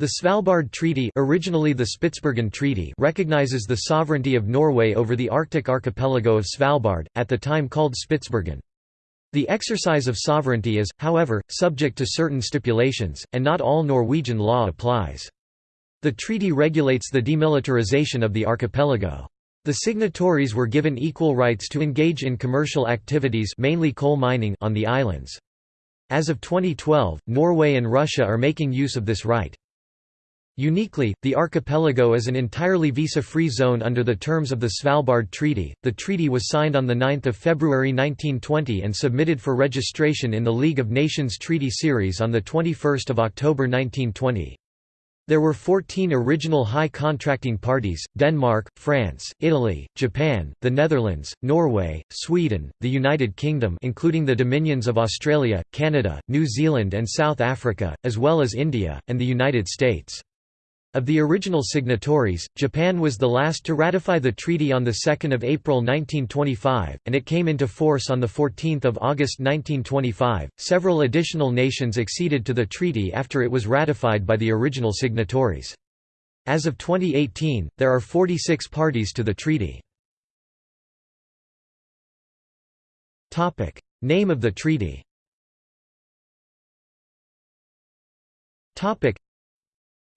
The Svalbard Treaty originally the Spitsbergen Treaty recognizes the sovereignty of Norway over the Arctic archipelago of Svalbard, at the time called Spitsbergen. The exercise of sovereignty is, however, subject to certain stipulations, and not all Norwegian law applies. The treaty regulates the demilitarization of the archipelago. The signatories were given equal rights to engage in commercial activities mainly coal mining on the islands. As of 2012, Norway and Russia are making use of this right. Uniquely, the archipelago is an entirely visa-free zone under the terms of the Svalbard Treaty. The treaty was signed on the 9th of February 1920 and submitted for registration in the League of Nations Treaty Series on the 21st of October 1920. There were 14 original high contracting parties, Denmark, France, Italy, Japan, the Netherlands, Norway, Sweden, the United Kingdom including the Dominions of Australia, Canada, New Zealand and South Africa, as well as India, and the United States. Of the original signatories, Japan was the last to ratify the treaty on 2 April 1925, and it came into force on 14 August 1925. Several additional nations acceded to the treaty after it was ratified by the original signatories. As of 2018, there are 46 parties to the treaty. Name of the treaty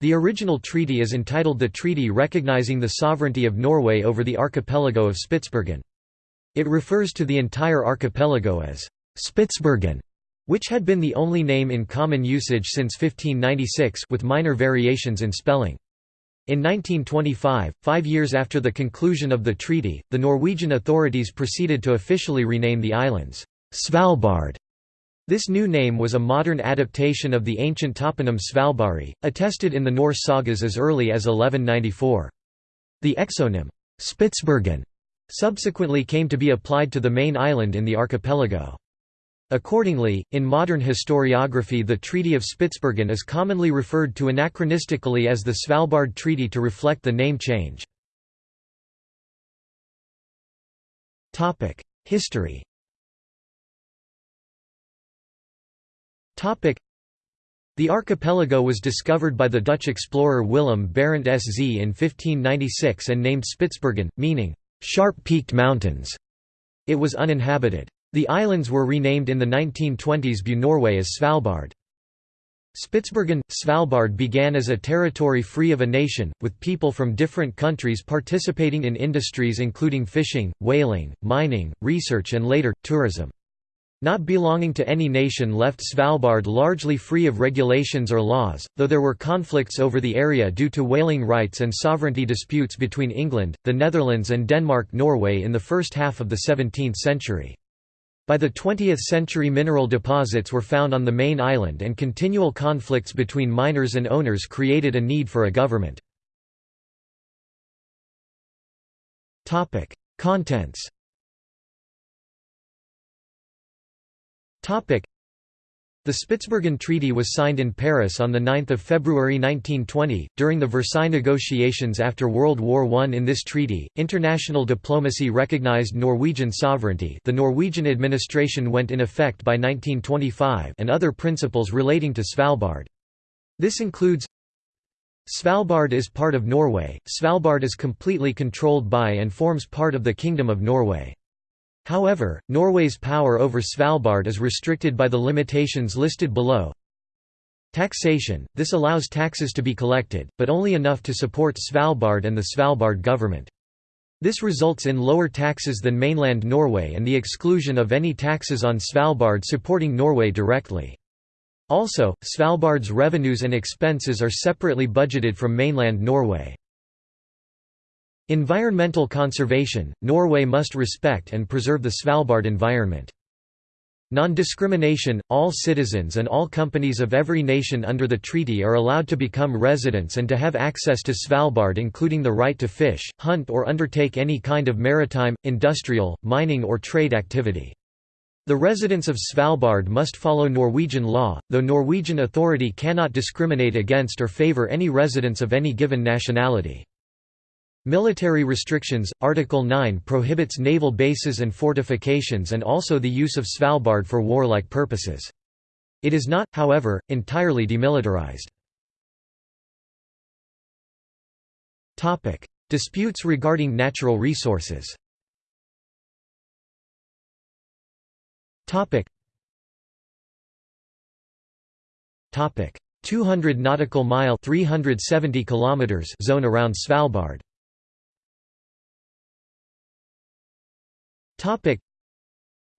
the original treaty is entitled the Treaty Recognizing the Sovereignty of Norway over the Archipelago of Spitsbergen. It refers to the entire archipelago as Spitsbergen, which had been the only name in common usage since 1596 with minor variations in spelling. In 1925, five years after the conclusion of the treaty, the Norwegian authorities proceeded to officially rename the islands Svalbard this new name was a modern adaptation of the ancient toponym Svalbari, attested in the Norse sagas as early as 1194. The exonym, Spitsbergen, subsequently came to be applied to the main island in the archipelago. Accordingly, in modern historiography the Treaty of Spitsbergen is commonly referred to anachronistically as the Svalbard Treaty to reflect the name change. History The archipelago was discovered by the Dutch explorer Willem Barentsz in 1596 and named Spitsbergen, meaning, "...sharp-peaked mountains". It was uninhabited. The islands were renamed in the 1920s by Norway as Svalbard. Spitsbergen, Svalbard began as a territory free of a nation, with people from different countries participating in industries including fishing, whaling, mining, research and later, tourism. Not belonging to any nation left Svalbard largely free of regulations or laws, though there were conflicts over the area due to whaling rights and sovereignty disputes between England, the Netherlands and Denmark-Norway in the first half of the 17th century. By the 20th century mineral deposits were found on the main island and continual conflicts between miners and owners created a need for a government. Contents the Spitsbergen Treaty was signed in Paris on 9 February 1920, during the Versailles negotiations after World War I. In this treaty, international diplomacy recognized Norwegian sovereignty the Norwegian administration went in effect by 1925 and other principles relating to Svalbard. This includes Svalbard is part of Norway, Svalbard is completely controlled by and forms part of the Kingdom of Norway. However, Norway's power over Svalbard is restricted by the limitations listed below. Taxation – This allows taxes to be collected, but only enough to support Svalbard and the Svalbard government. This results in lower taxes than mainland Norway and the exclusion of any taxes on Svalbard supporting Norway directly. Also, Svalbard's revenues and expenses are separately budgeted from mainland Norway. Environmental conservation – Norway must respect and preserve the Svalbard environment. Non-discrimination – All citizens and all companies of every nation under the treaty are allowed to become residents and to have access to Svalbard including the right to fish, hunt or undertake any kind of maritime, industrial, mining or trade activity. The residents of Svalbard must follow Norwegian law, though Norwegian authority cannot discriminate against or favor any residents of any given nationality. Military restrictions – Article 9 prohibits naval bases and fortifications and also the use of Svalbard for warlike purposes. It is not, however, entirely demilitarized. Disputes regarding natural resources. Topic: 200 nautical mile 370 kilometers zone around Svalbard.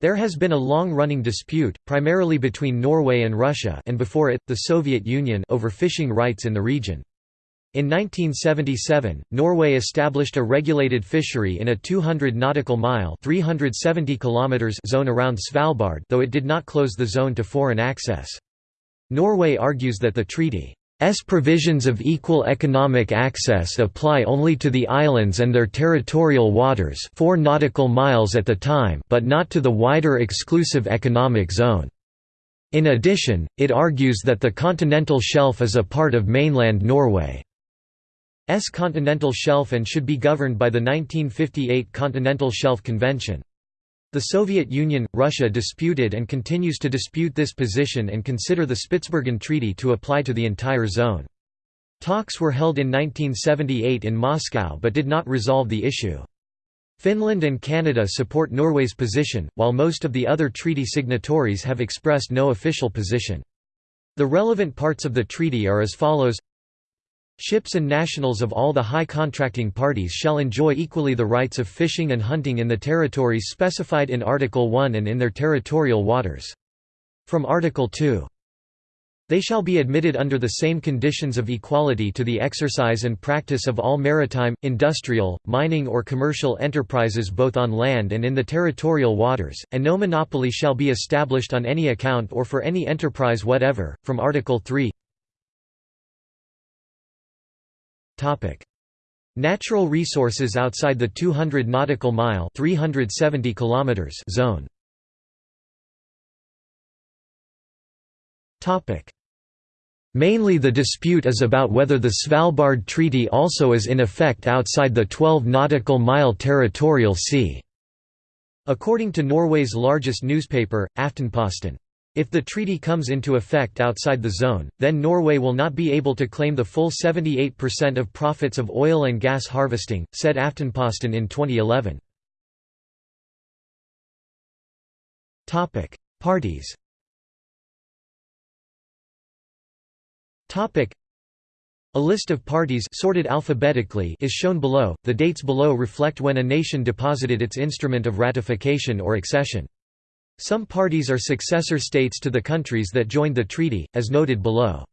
There has been a long-running dispute, primarily between Norway and Russia and before it, the Soviet Union over fishing rights in the region. In 1977, Norway established a regulated fishery in a 200 nautical mile 370 kilometers zone around Svalbard though it did not close the zone to foreign access. Norway argues that the treaty's provisions of equal economic access apply only to the islands and their territorial waters 4 nautical miles at the time but not to the wider exclusive economic zone. In addition, it argues that the continental shelf is a part of mainland Norway. S continental shelf and should be governed by the 1958 Continental Shelf Convention. The Soviet Union, Russia disputed and continues to dispute this position and consider the Spitsbergen Treaty to apply to the entire zone. Talks were held in 1978 in Moscow but did not resolve the issue. Finland and Canada support Norway's position, while most of the other treaty signatories have expressed no official position. The relevant parts of the treaty are as follows Ships and nationals of all the high contracting parties shall enjoy equally the rights of fishing and hunting in the territories specified in Article 1 and in their territorial waters. From Article 2. They shall be admitted under the same conditions of equality to the exercise and practice of all maritime, industrial, mining or commercial enterprises both on land and in the territorial waters, and no monopoly shall be established on any account or for any enterprise whatever. From Article 3 Natural resources outside the 200 nautical mile (370 kilometers) zone. Topic: Mainly the dispute is about whether the Svalbard Treaty also is in effect outside the 12 nautical mile territorial sea. According to Norway's largest newspaper, Aftenposten, if the treaty comes into effect outside the zone, then Norway will not be able to claim the full 78% of profits of oil and gas harvesting, said Aftenposten in 2011. Parties a list of parties sorted alphabetically is shown below. The dates below reflect when a nation deposited its instrument of ratification or accession. Some parties are successor states to the countries that joined the treaty, as noted below.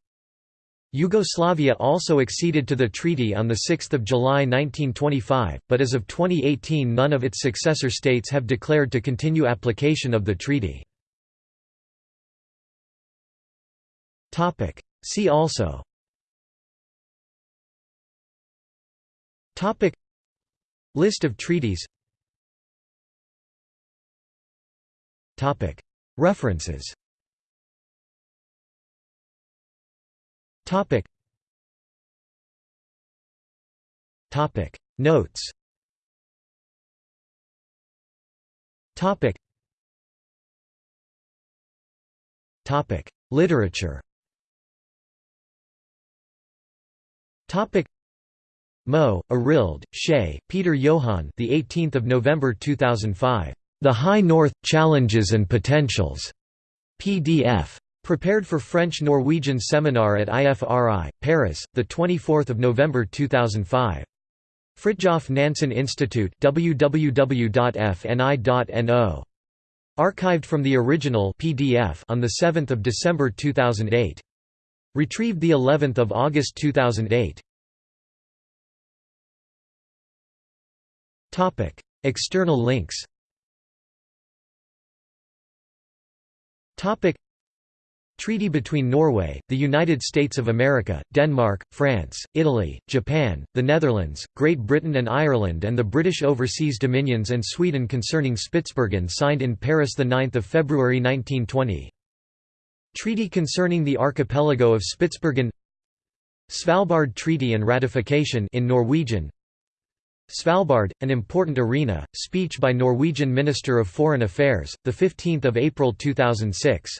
Yugoslavia also acceded to the treaty on 6 July 1925, but as of 2018 none of its successor states have declared to continue application of the treaty. See also List of treaties References. Notes. Literature. Moe, Arild, Schei, Peter Johan. The 18th of November 2005. The High North – Challenges and Potentials. PDF. Prepared for French-Norwegian seminar at IFRI, Paris, 24 November 2005. Fridtjof Nansen Institute www.fni.no. Archived from the original PDF on 7 December 2008. Retrieved the 11th of August 2008. Topic: External links. Topic. Treaty between Norway, the United States of America, Denmark, France, Italy, Japan, the Netherlands, Great Britain and Ireland and the British Overseas Dominions and Sweden concerning Spitsbergen signed in Paris 9 February 1920. Treaty concerning the archipelago of Spitsbergen. Svalbard Treaty and ratification in Norwegian Svalbard, an important arena. Speech by Norwegian Minister of Foreign Affairs, the 15th of April 2006.